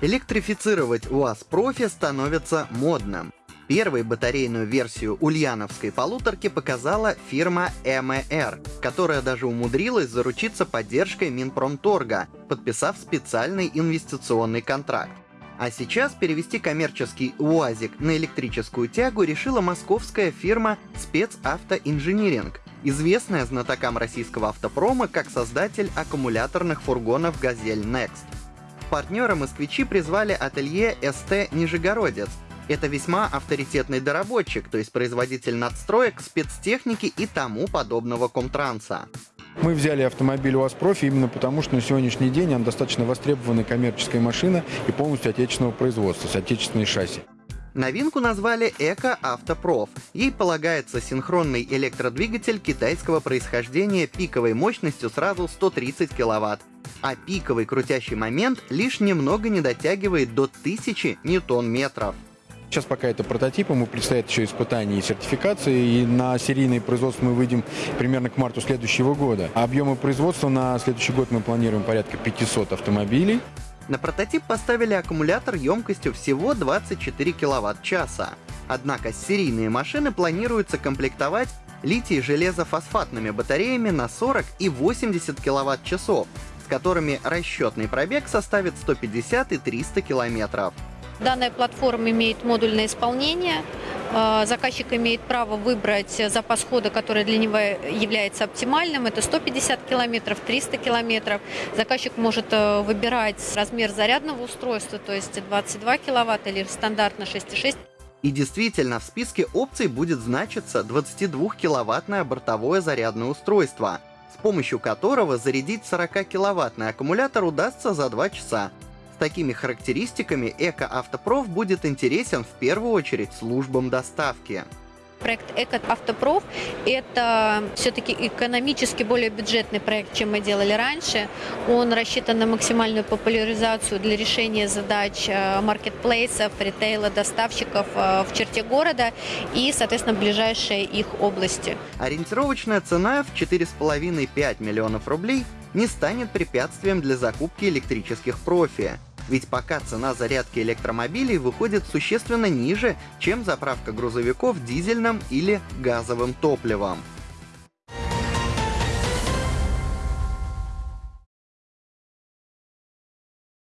Электрифицировать УАЗ Профи становится модным. Первой батарейную версию ульяновской полуторки показала фирма МР, которая даже умудрилась заручиться поддержкой Минпромторга, подписав специальный инвестиционный контракт. А сейчас перевести коммерческий УАЗик на электрическую тягу решила московская фирма «Спецавтоинжиниринг», известная знатокам российского автопрома как создатель аккумуляторных фургонов «Газель Next». Партнера москвичи призвали ателье СТ «Нижегородец», это весьма авторитетный доработчик, то есть производитель надстроек, спецтехники и тому подобного комтранса. Мы взяли автомобиль УАЗ Профи именно потому, что на сегодняшний день он достаточно востребованная коммерческая машина и полностью отечественного производства, с отечественной шасси. Новинку назвали Эко Автопроф. Ей полагается синхронный электродвигатель китайского происхождения пиковой мощностью сразу 130 кВт, а пиковый крутящий момент лишь немного не дотягивает до 1000 ньютон-метров. Сейчас пока это прототип, ему предстоят еще испытания и сертификации, и на серийное производство мы выйдем примерно к марту следующего года. А объемы производства на следующий год мы планируем порядка 500 автомобилей. На прототип поставили аккумулятор емкостью всего 24 кВт-часа. Однако серийные машины планируется комплектовать литий-железофосфатными батареями на 40 и 80 кВт-часов, с которыми расчетный пробег составит 150 и 300 километров. Данная платформа имеет модульное исполнение. А, заказчик имеет право выбрать запас хода, который для него является оптимальным. Это 150 километров, 300 километров. Заказчик может э, выбирать размер зарядного устройства, то есть 22 киловатт или стандартно 6,6. И действительно, в списке опций будет значиться 22-киловаттное бортовое зарядное устройство, с помощью которого зарядить 40-киловаттный аккумулятор удастся за 2 часа, такими характеристиками Эко-Автопроф будет интересен в первую очередь службам доставки. Проект «Эко-Автопроф» — это все-таки экономически более бюджетный проект, чем мы делали раньше. Он рассчитан на максимальную популяризацию для решения задач э, маркетплейсов, ритейла, доставщиков э, в черте города и, соответственно, ближайшие их области. Ориентировочная цена в 4,5-5 миллионов рублей не станет препятствием для закупки электрических профи. Ведь пока цена зарядки электромобилей выходит существенно ниже, чем заправка грузовиков дизельным или газовым топливом.